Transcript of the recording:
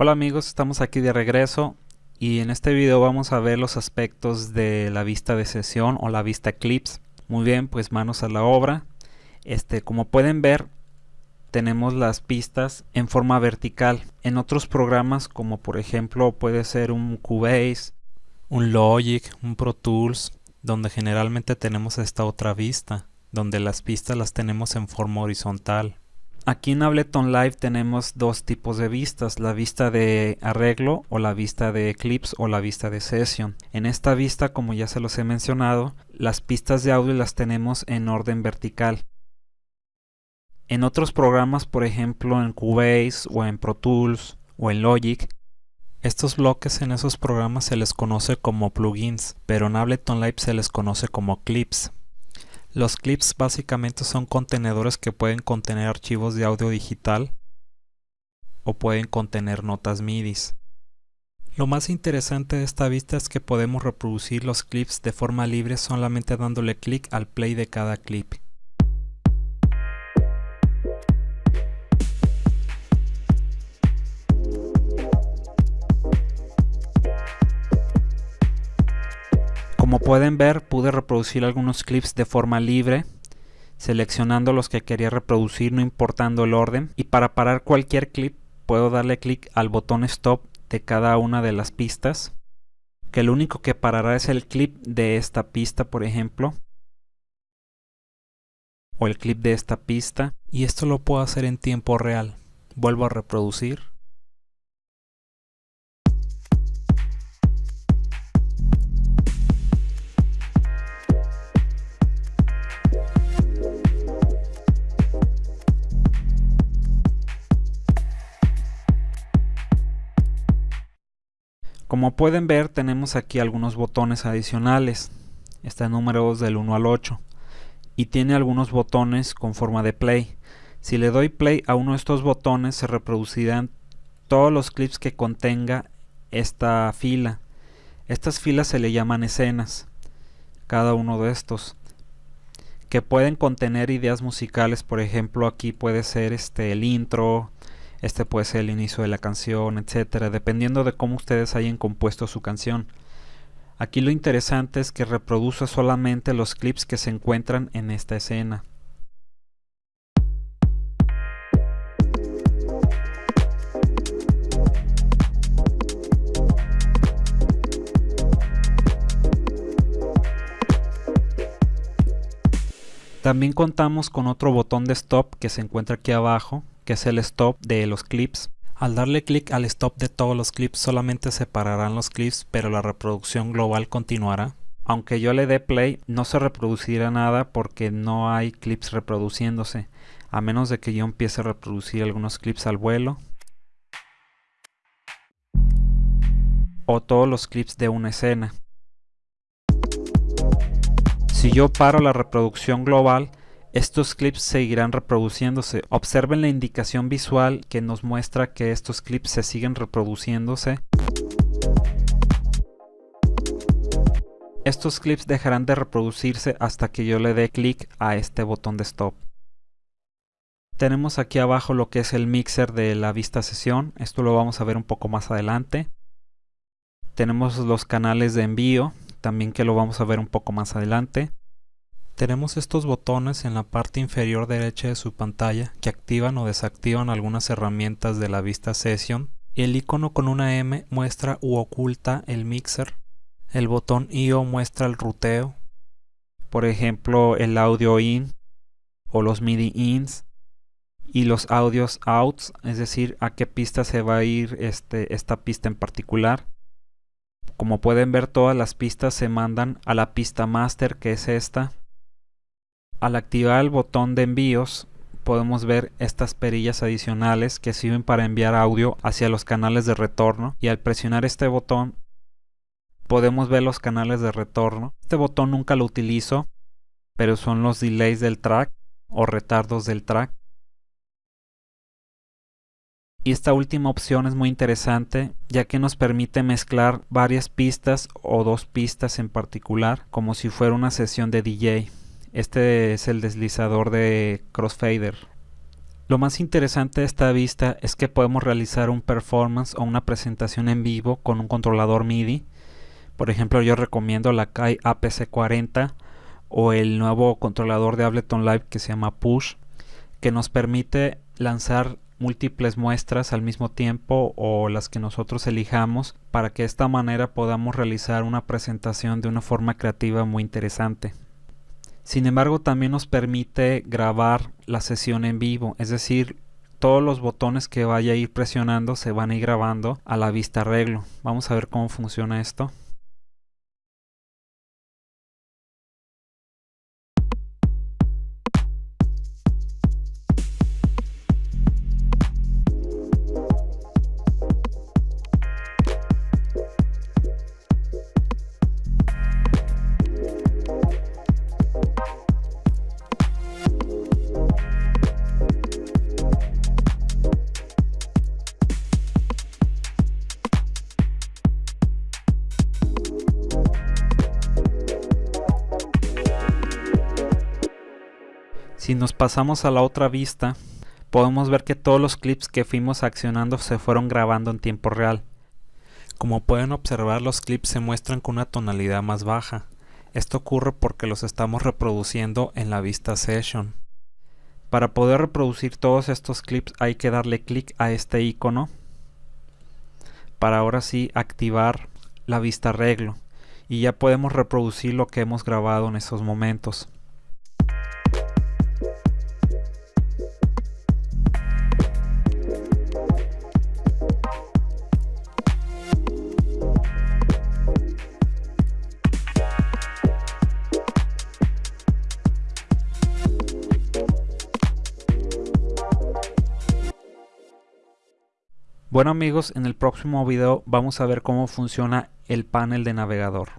Hola amigos, estamos aquí de regreso y en este video vamos a ver los aspectos de la vista de sesión o la vista Eclipse. Muy bien, pues manos a la obra. Este, como pueden ver, tenemos las pistas en forma vertical. En otros programas como por ejemplo puede ser un Cubase, un Logic, un Pro Tools, donde generalmente tenemos esta otra vista, donde las pistas las tenemos en forma horizontal. Aquí en Ableton Live tenemos dos tipos de vistas, la vista de arreglo o la vista de Eclipse o la vista de Session. En esta vista, como ya se los he mencionado, las pistas de audio las tenemos en orden vertical. En otros programas, por ejemplo en Cubase o en Pro Tools o en Logic, estos bloques en esos programas se les conoce como plugins, pero en Ableton Live se les conoce como clips. Los clips básicamente son contenedores que pueden contener archivos de audio digital o pueden contener notas MIDI. Lo más interesante de esta vista es que podemos reproducir los clips de forma libre solamente dándole clic al play de cada clip. Como pueden ver pude reproducir algunos clips de forma libre seleccionando los que quería reproducir no importando el orden. Y para parar cualquier clip puedo darle clic al botón stop de cada una de las pistas que lo único que parará es el clip de esta pista por ejemplo o el clip de esta pista. Y esto lo puedo hacer en tiempo real. Vuelvo a reproducir Como pueden ver tenemos aquí algunos botones adicionales, está números del 1 al 8 y tiene algunos botones con forma de play. Si le doy play a uno de estos botones se reproducirán todos los clips que contenga esta fila. Estas filas se le llaman escenas, cada uno de estos que pueden contener ideas musicales, por ejemplo aquí puede ser este el intro, este puede ser el inicio de la canción, etcétera, dependiendo de cómo ustedes hayan compuesto su canción. Aquí lo interesante es que reproduce solamente los clips que se encuentran en esta escena. También contamos con otro botón de stop que se encuentra aquí abajo que es el stop de los clips. Al darle clic al stop de todos los clips solamente separarán los clips pero la reproducción global continuará. Aunque yo le dé play no se reproducirá nada porque no hay clips reproduciéndose a menos de que yo empiece a reproducir algunos clips al vuelo o todos los clips de una escena. Si yo paro la reproducción global estos clips seguirán reproduciéndose. Observen la indicación visual que nos muestra que estos clips se siguen reproduciéndose. Estos clips dejarán de reproducirse hasta que yo le dé clic a este botón de stop. Tenemos aquí abajo lo que es el mixer de la vista sesión. Esto lo vamos a ver un poco más adelante. Tenemos los canales de envío, también que lo vamos a ver un poco más adelante. Tenemos estos botones en la parte inferior derecha de su pantalla que activan o desactivan algunas herramientas de la vista Session. El icono con una M muestra u oculta el mixer. El botón IO muestra el ruteo. Por ejemplo, el audio in o los MIDI ins y los audios outs, es decir, a qué pista se va a ir este, esta pista en particular. Como pueden ver, todas las pistas se mandan a la pista master, que es esta. Al activar el botón de envíos podemos ver estas perillas adicionales que sirven para enviar audio hacia los canales de retorno y al presionar este botón podemos ver los canales de retorno. Este botón nunca lo utilizo pero son los delays del track o retardos del track. Y esta última opción es muy interesante ya que nos permite mezclar varias pistas o dos pistas en particular como si fuera una sesión de DJ. Este es el deslizador de crossfader. Lo más interesante de esta vista es que podemos realizar un performance o una presentación en vivo con un controlador MIDI. Por ejemplo, yo recomiendo la KAI APC40 o el nuevo controlador de Ableton Live que se llama Push, que nos permite lanzar múltiples muestras al mismo tiempo o las que nosotros elijamos para que de esta manera podamos realizar una presentación de una forma creativa muy interesante. Sin embargo, también nos permite grabar la sesión en vivo, es decir, todos los botones que vaya a ir presionando se van a ir grabando a la vista arreglo. Vamos a ver cómo funciona esto. Si nos pasamos a la otra vista, podemos ver que todos los clips que fuimos accionando se fueron grabando en tiempo real. Como pueden observar los clips se muestran con una tonalidad más baja. Esto ocurre porque los estamos reproduciendo en la vista session. Para poder reproducir todos estos clips hay que darle clic a este icono para ahora sí activar la vista arreglo y ya podemos reproducir lo que hemos grabado en esos momentos. Bueno amigos, en el próximo video vamos a ver cómo funciona el panel de navegador.